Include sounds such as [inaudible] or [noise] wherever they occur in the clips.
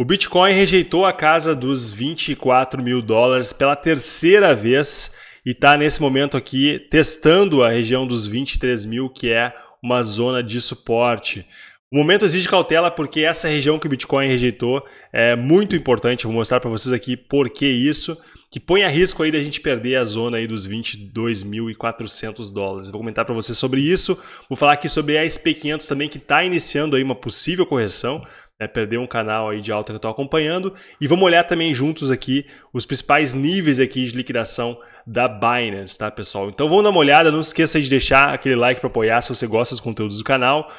O Bitcoin rejeitou a casa dos 24 mil dólares pela terceira vez e está nesse momento aqui testando a região dos 23 mil, que é uma zona de suporte. O momento exige cautela porque essa região que o Bitcoin rejeitou é muito importante. vou mostrar para vocês aqui por que isso, que põe a risco aí da gente perder a zona aí dos 22.400 dólares. vou comentar para vocês sobre isso. Vou falar aqui sobre a SP500 também que está iniciando aí uma possível correção né, perder um canal aí de alta que eu estou acompanhando. E vamos olhar também juntos aqui os principais níveis aqui de liquidação da Binance, tá, pessoal? Então vamos dar uma olhada, não esqueça de deixar aquele like para apoiar se você gosta dos conteúdos do canal.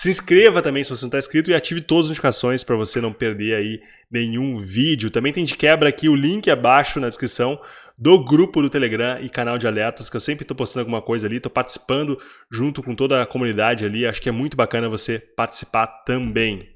Se inscreva também se você não está inscrito e ative todas as notificações para você não perder aí nenhum vídeo. Também tem de quebra aqui o link abaixo na descrição do grupo do Telegram e canal de alertas, que eu sempre estou postando alguma coisa ali, estou participando junto com toda a comunidade ali. Acho que é muito bacana você participar também.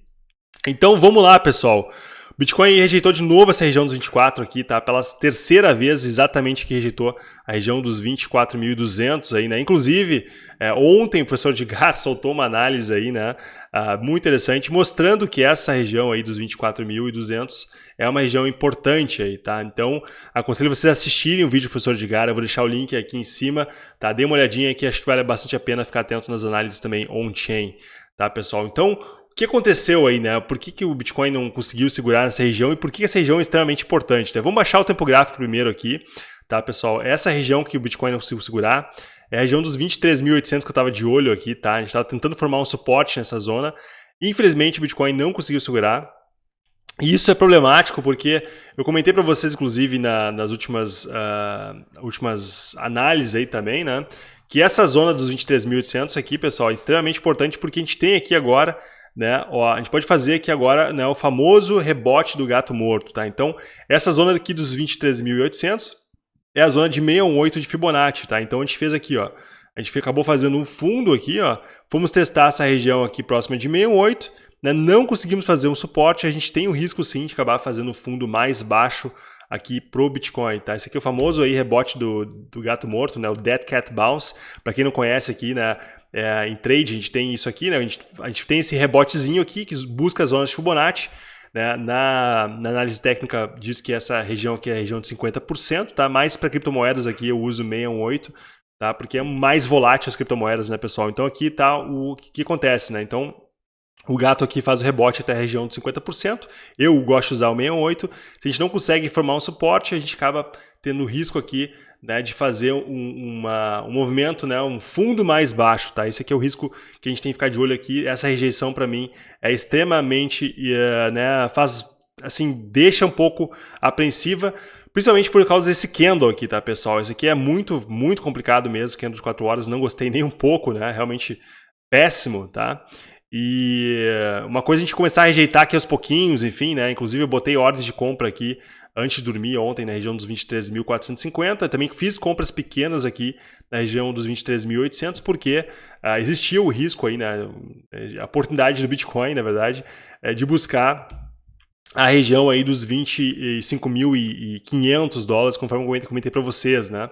Então vamos lá, pessoal. Bitcoin rejeitou de novo essa região dos 24 aqui, tá? Pela terceira vez exatamente que rejeitou a região dos 24.200 aí, né? Inclusive, é, ontem o professor Edgar [laughs] soltou uma análise aí, né? Uh, muito interessante, mostrando que essa região aí dos 24.200 é uma região importante aí, tá? Então, aconselho vocês a assistirem o vídeo do professor Edgar, eu vou deixar o link aqui em cima, tá? Dê uma olhadinha aqui, acho que vale bastante a pena ficar atento nas análises também on-chain, tá, pessoal? Então, o que aconteceu aí, né? Por que, que o Bitcoin não conseguiu segurar nessa região e por que essa região é extremamente importante? Né? Vamos baixar o tempo gráfico primeiro aqui, tá, pessoal? Essa região que o Bitcoin não conseguiu segurar é a região dos 23.800 que eu estava de olho aqui, tá? A gente estava tentando formar um suporte nessa zona. Infelizmente, o Bitcoin não conseguiu segurar. E isso é problemático porque eu comentei para vocês, inclusive, na, nas últimas, uh, últimas análises aí também, né? Que essa zona dos 23.800 aqui, pessoal, é extremamente importante porque a gente tem aqui agora né? Ó, a gente pode fazer aqui agora né, o famoso rebote do gato morto, tá? Então, essa zona aqui dos 23.800 é a zona de 618 de Fibonacci, tá? Então, a gente fez aqui, ó, a gente acabou fazendo um fundo aqui, ó, fomos testar essa região aqui próxima de 618, né? Não conseguimos fazer um suporte, a gente tem o risco sim de acabar fazendo um fundo mais baixo aqui pro Bitcoin, tá? Esse aqui é o famoso aí rebote do, do gato morto, né? O Dead Cat Bounce. Para quem não conhece aqui, né? É, em trade a gente tem isso aqui, né? A gente, a gente tem esse rebotezinho aqui que busca as zonas de Fibonacci. Né? Na, na, análise técnica diz que essa região aqui é a região de 50%, tá? Mas para criptomoedas aqui eu uso 618, tá? Porque é mais volátil as criptomoedas, né, pessoal? Então aqui tá o que, que acontece, né? Então o gato aqui faz o rebote até a região de 50%. Eu gosto de usar o 68. Se a gente não consegue formar um suporte, a gente acaba tendo risco aqui né, de fazer um, uma, um movimento, né, um fundo mais baixo. Tá? Esse aqui é o risco que a gente tem que ficar de olho aqui. Essa rejeição, para mim, é extremamente... Uh, né, faz, assim, deixa um pouco apreensiva, principalmente por causa desse candle aqui, tá, pessoal? Esse aqui é muito, muito complicado mesmo, candle de 4 horas. Não gostei nem um pouco, né? Realmente péssimo, tá? E uma coisa a gente começar a rejeitar aqui aos pouquinhos, enfim, né? Inclusive eu botei ordens de compra aqui antes de dormir ontem na região dos 23.450. Também fiz compras pequenas aqui na região dos 23.800 porque uh, existia o risco aí, né? A oportunidade do Bitcoin, na verdade, é de buscar a região aí dos 25.500 dólares, conforme eu comentei para vocês, né?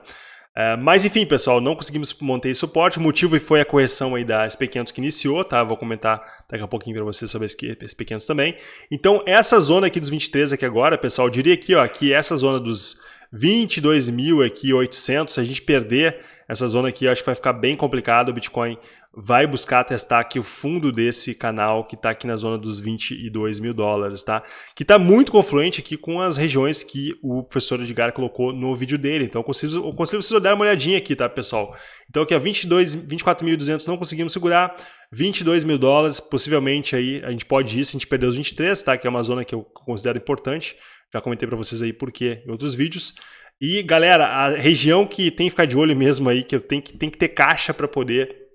É, mas enfim, pessoal, não conseguimos manter suporte. O motivo foi a correção aí da SP500 que iniciou, tá? Vou comentar daqui a pouquinho para vocês sobre a SP500 também. Então, essa zona aqui dos 23 aqui agora, pessoal, eu diria aqui, ó, que essa zona dos 22.800, se a gente perder essa zona aqui, acho que vai ficar bem complicado. O Bitcoin vai buscar testar aqui o fundo desse canal que está aqui na zona dos 22 mil dólares, tá? Que está muito confluente aqui com as regiões que o professor Edgar colocou no vídeo dele. Então, eu consigo, eu consigo vocês dar uma olhadinha aqui, tá, pessoal? Então, aqui, ó, 24.200 não conseguimos segurar, 22 mil dólares, possivelmente aí a gente pode ir se a gente perder os 23, tá? Que é uma zona que eu considero importante. Já comentei para vocês aí por quê em outros vídeos. E, galera, a região que tem que ficar de olho mesmo aí, que eu tenho que, tem que ter caixa para poder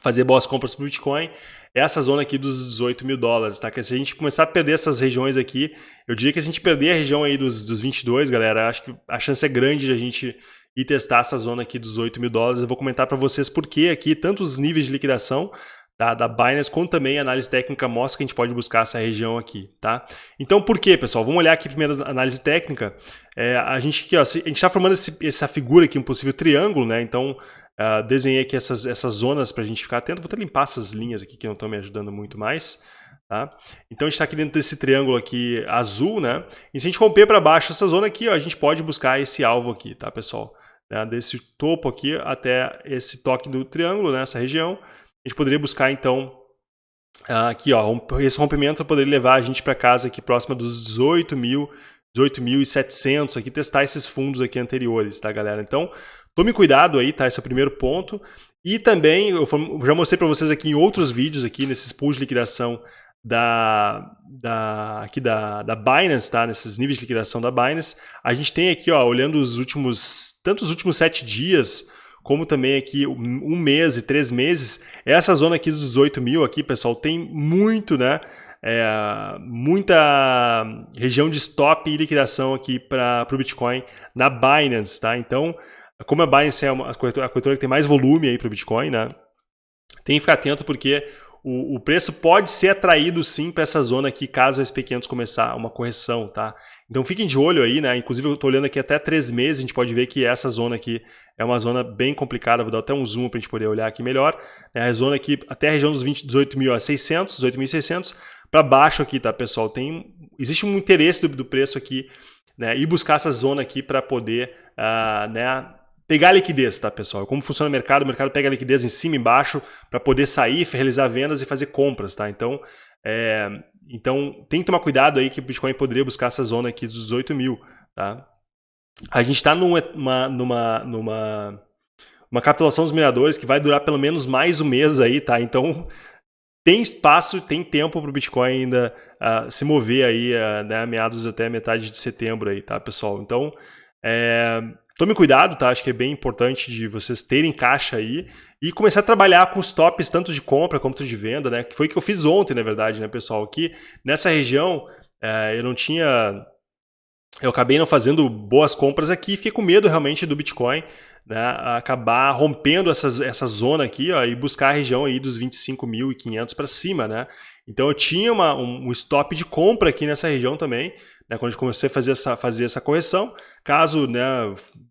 fazer boas compras para o Bitcoin, é essa zona aqui dos 18 mil dólares, tá? Que se a gente começar a perder essas regiões aqui, eu diria que se a gente perder a região aí dos, dos 22, galera, acho que a chance é grande de a gente ir testar essa zona aqui dos 8 mil dólares. Eu vou comentar para vocês por que aqui, tanto os níveis de liquidação, da, da Binance, como também a análise técnica mostra que a gente pode buscar essa região aqui, tá? Então, por quê, pessoal? Vamos olhar aqui primeiro a análise técnica. É, a gente a gente está formando esse, essa figura aqui, um possível triângulo, né? Então, uh, desenhei aqui essas, essas zonas para a gente ficar atento. Vou até limpar essas linhas aqui que não estão me ajudando muito mais, Tá? Então a gente está aqui dentro desse triângulo aqui azul, né? E se a gente romper para baixo essa zona aqui, ó, a gente pode buscar esse alvo aqui, tá, pessoal? Né? Desse topo aqui até esse toque do triângulo, nessa né? região, a gente poderia buscar então aqui, ó, esse rompimento poderia levar a gente para casa aqui próxima dos 18 mil, 18.700 aqui, testar esses fundos aqui anteriores, tá, galera? Então, tome cuidado aí, tá? Esse é o primeiro ponto. E também, eu já mostrei para vocês aqui em outros vídeos aqui, nesses pools de liquidação da, da, aqui da, da Binance, tá? nesses níveis de liquidação da Binance, a gente tem aqui, ó, olhando os últimos, tanto os últimos sete dias, como também aqui um mês e três meses, essa zona aqui dos 18 mil aqui, pessoal, tem muito, né? É, muita região de stop e liquidação aqui para o Bitcoin na Binance, tá? Então, como a Binance é uma, a, corretora, a corretora que tem mais volume aí para o Bitcoin, né? Tem que ficar atento porque o, o preço pode ser atraído sim para essa zona aqui, caso a SP500 começar uma correção, tá? Então fiquem de olho aí, né? Inclusive eu estou olhando aqui até três meses, a gente pode ver que essa zona aqui é uma zona bem complicada, vou dar até um zoom para a gente poder olhar aqui melhor. É a zona aqui até a região dos 18.600, 18.600, para baixo aqui, tá, pessoal? Tem, existe um interesse do, do preço aqui, né? E buscar essa zona aqui para poder, uh, né? Pegar liquidez, tá, pessoal? Como funciona o mercado? O mercado pega liquidez em cima e embaixo para poder sair, realizar vendas e fazer compras, tá? Então, é, então tem que tomar cuidado aí que o Bitcoin poderia buscar essa zona aqui dos 18 mil, tá? A gente está numa, numa, numa uma capitulação dos mineradores que vai durar pelo menos mais um mês aí, tá? Então, tem espaço, tem tempo para o Bitcoin ainda uh, se mover aí, uh, né, meados até metade de setembro aí, tá, pessoal? Então, é, Tome cuidado, tá? Acho que é bem importante de vocês terem caixa aí e começar a trabalhar com os tops tanto de compra quanto de venda, né? Que foi o que eu fiz ontem, na verdade, né, pessoal? Aqui nessa região é, eu não tinha eu acabei não fazendo boas compras aqui, fiquei com medo realmente do Bitcoin né, acabar rompendo essas, essa zona aqui ó, e buscar a região aí dos 25.500 para cima. Né? Então eu tinha uma, um, um stop de compra aqui nessa região também, né, quando eu comecei a fazer essa, fazer essa correção. Caso né,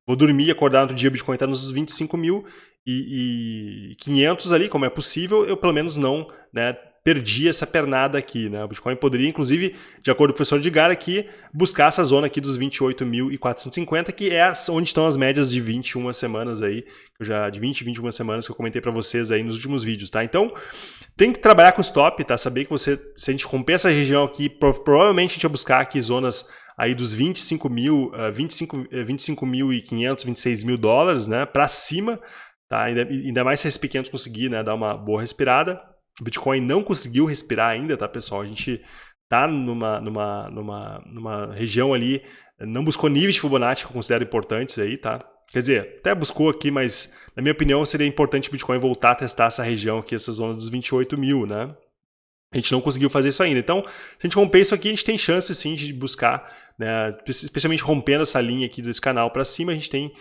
vou dormir e acordar no dia o Bitcoin está nos 25 mil e, 500 ali, como é possível, eu pelo menos não né, perdi essa pernada aqui. Né? O Bitcoin poderia, inclusive, de acordo com o professor Edgar aqui, buscar essa zona aqui dos 28.450, que é onde estão as médias de 21 semanas aí, já, de 20, 21 semanas que eu comentei para vocês aí nos últimos vídeos, tá? Então, tem que trabalhar com stop, tá? Saber que você, se a gente romper essa região aqui, provavelmente a gente vai buscar aqui zonas aí dos 25 mil, uh, 25, 25.500, 26 mil dólares, né? Para cima, tá? Ainda, ainda mais se esses pequenos conseguir, né? Dar uma boa respirada. O Bitcoin não conseguiu respirar ainda, tá, pessoal? A gente tá numa, numa, numa, numa região ali, não buscou níveis de Fibonacci que eu considero importantes aí, tá? Quer dizer, até buscou aqui, mas na minha opinião seria importante o Bitcoin voltar a testar essa região aqui, essa zona dos 28 mil, né? A gente não conseguiu fazer isso ainda. Então, se a gente romper isso aqui, a gente tem chance sim de buscar, né, especialmente rompendo essa linha aqui desse canal para cima, a gente tem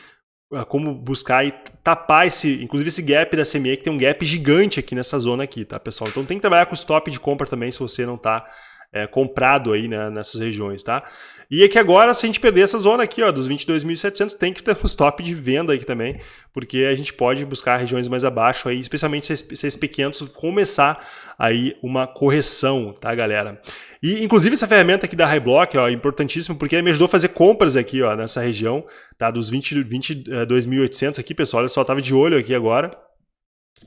como buscar e tapar esse, inclusive esse gap da CME, que tem um gap gigante aqui nessa zona aqui, tá, pessoal? Então tem que trabalhar com stop de compra também, se você não está é, comprado aí né, nessas regiões, tá? E é que agora, se a gente perder essa zona aqui, ó, dos 22.700, tem que ter um stop de venda aqui também, porque a gente pode buscar regiões mais abaixo aí, especialmente se esses pequenos começar aí uma correção, tá, galera? E, inclusive, essa ferramenta aqui da Highblock, ó, é importantíssima, porque me ajudou a fazer compras aqui, ó, nessa região, tá, dos 22.800 20, aqui, pessoal, olha só, tava de olho aqui agora,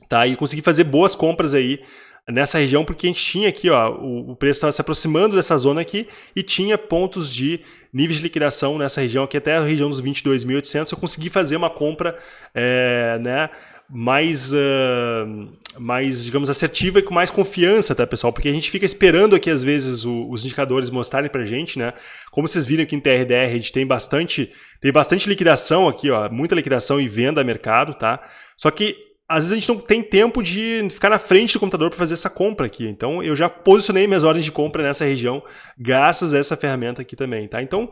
tá, e consegui fazer boas compras aí, nessa região, porque a gente tinha aqui, ó, o, o preço estava se aproximando dessa zona aqui e tinha pontos de níveis de liquidação nessa região aqui, até a região dos 22.800, eu consegui fazer uma compra é, né, mais, uh, mais, digamos, assertiva e com mais confiança, tá, pessoal? Porque a gente fica esperando aqui, às vezes, o, os indicadores mostrarem pra gente, né? Como vocês viram aqui em TRDR, a gente tem bastante, tem bastante liquidação aqui, ó, muita liquidação e venda a mercado, tá? Só que às vezes a gente não tem tempo de ficar na frente do computador para fazer essa compra aqui. Então eu já posicionei minhas ordens de compra nessa região graças a essa ferramenta aqui também, tá? Então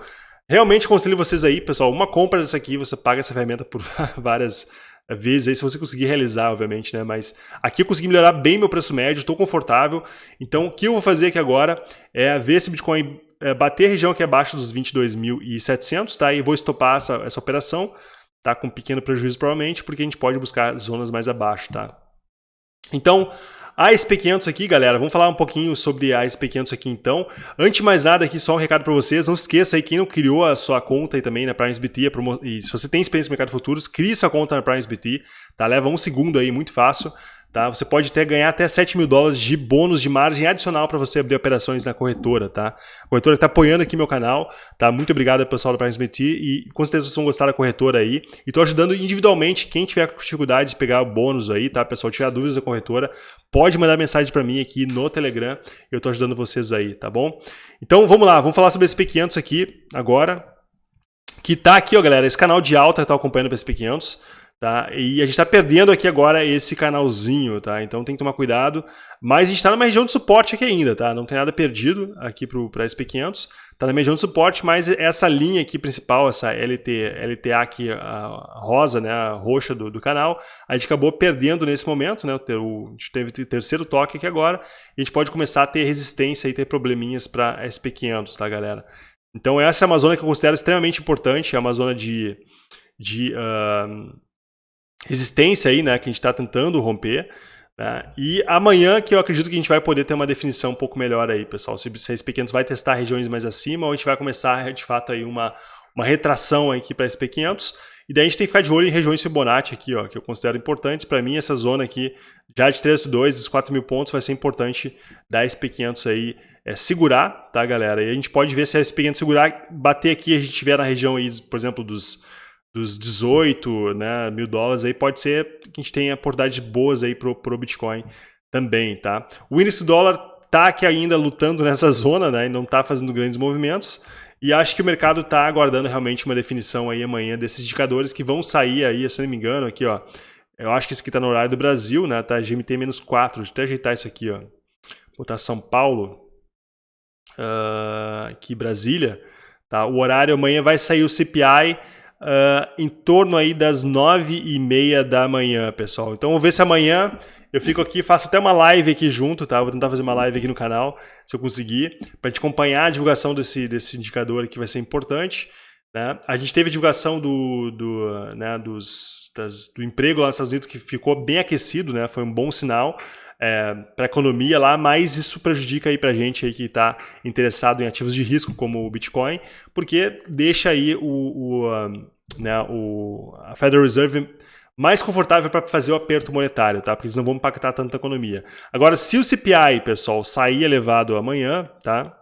realmente aconselho vocês aí, pessoal, uma compra dessa aqui, você paga essa ferramenta por [laughs] várias vezes aí, se você conseguir realizar, obviamente, né? Mas aqui eu consegui melhorar bem meu preço médio, estou confortável. Então o que eu vou fazer aqui agora é ver se Bitcoin é, bater a região aqui abaixo dos 22.700, tá? E vou estopar essa, essa operação tá com pequeno prejuízo provavelmente, porque a gente pode buscar zonas mais abaixo, tá? Então, A SP500 aqui, galera, vamos falar um pouquinho sobre a SP500 aqui então. Antes de mais nada aqui, só um recado para vocês, não esqueça aí, quem não criou a sua conta aí também na PrimeSBT, e se você tem experiência no mercado futuros, crie sua conta na PrimeSBT, tá? Leva um segundo aí, muito fácil. Tá? Você pode até ganhar até 7 mil dólares de bônus de margem adicional para você abrir operações na corretora. Tá? A corretora está apoiando aqui meu canal. Tá? Muito obrigado pessoal da PrimeSBT e com certeza vocês vão gostar da corretora aí. E estou ajudando individualmente quem tiver com dificuldade de pegar o bônus aí, tá? Pessoal, tiver dúvidas da corretora, pode mandar mensagem para mim aqui no Telegram. Eu estou ajudando vocês aí, tá bom? Então vamos lá, vamos falar sobre esse P500 aqui agora. Que tá aqui, ó, galera, esse canal de alta está acompanhando o SP500. Tá? E a gente está perdendo aqui agora esse canalzinho, tá? Então tem que tomar cuidado. Mas a gente está numa região de suporte aqui ainda, tá? Não tem nada perdido aqui para SP500. Está na região de suporte, mas essa linha aqui principal, essa LT, LTA aqui, rosa, né, a roxa do, do canal, a gente acabou perdendo nesse momento, né? O, a gente teve terceiro toque aqui agora, e a gente pode começar a ter resistência e ter probleminhas para SP500, tá, galera? Então essa é uma zona que eu considero extremamente importante, é uma zona de... de uh, resistência aí, né, que a gente está tentando romper. Né? E amanhã que eu acredito que a gente vai poder ter uma definição um pouco melhor aí, pessoal. Se, a pequenos vai testar regiões mais acima ou a gente vai começar de fato aí uma, uma retração aqui para SP500. E daí a gente tem que ficar de olho em regiões Fibonacci aqui, ó, que eu considero importantes. Para mim, essa zona aqui, já de 3,2, os 4 mil pontos, vai ser importante da SP500 aí é, segurar, tá, galera? E a gente pode ver se a SP500 segurar, bater aqui, a gente tiver na região aí, por exemplo, dos dos 18 né, mil dólares, aí pode ser que a gente tenha oportunidades boas aí pro, pro Bitcoin também, tá? O índice dólar tá aqui ainda lutando nessa [laughs] zona, né, e não tá fazendo grandes movimentos, e acho que o mercado está aguardando realmente uma definição aí amanhã desses indicadores que vão sair aí, se não me engano, aqui, ó. Eu acho que isso aqui está no horário do Brasil, né? Tá GMT-4. Deixa eu até ajeitar isso aqui, ó. Botar São Paulo. Uh, aqui Brasília. Tá? O horário amanhã vai sair o CPI uh, em torno aí das nove e meia da manhã, pessoal. Então vamos ver se amanhã eu fico aqui, faço até uma live aqui junto, tá? Vou tentar fazer uma live aqui no canal, se eu conseguir, para te acompanhar a divulgação desse, desse indicador que vai ser importante. Né? A gente teve a divulgação do, do, né, dos, das, do emprego lá nos Estados Unidos que ficou bem aquecido, né? foi um bom sinal é, para a economia lá, mas isso prejudica aí para a gente aí que está interessado em ativos de risco como o Bitcoin, porque deixa aí o, o, né, o a Federal Reserve mais confortável para fazer o aperto monetário, tá? Porque eles não vão impactar tanto a economia. Agora, se o CPI, pessoal, sair elevado amanhã, tá?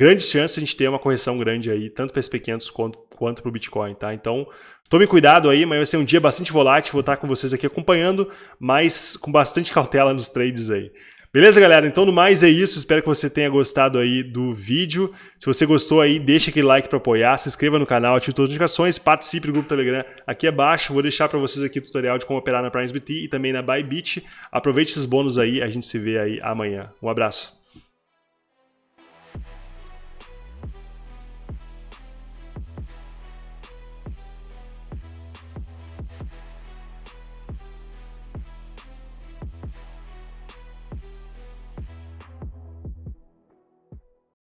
Grande chance de a gente ter uma correção grande aí, tanto para SP500 quanto, quanto para o Bitcoin, tá? Então, Tome cuidado aí, mas vai ser um dia bastante volátil, vou estar com vocês aqui acompanhando, mas com bastante cautela nos trades aí. Beleza, galera? Então, no mais é isso. Espero que você tenha gostado aí do vídeo. Se você gostou aí, deixa aquele like para apoiar, se inscreva no canal, ative todas as notificações, participe do grupo Telegram aqui abaixo. Vou deixar para vocês aqui o tutorial de como operar na PrimeSBT e também na Bybit. Aproveite esses bônus aí, a gente se vê aí amanhã. Um abraço.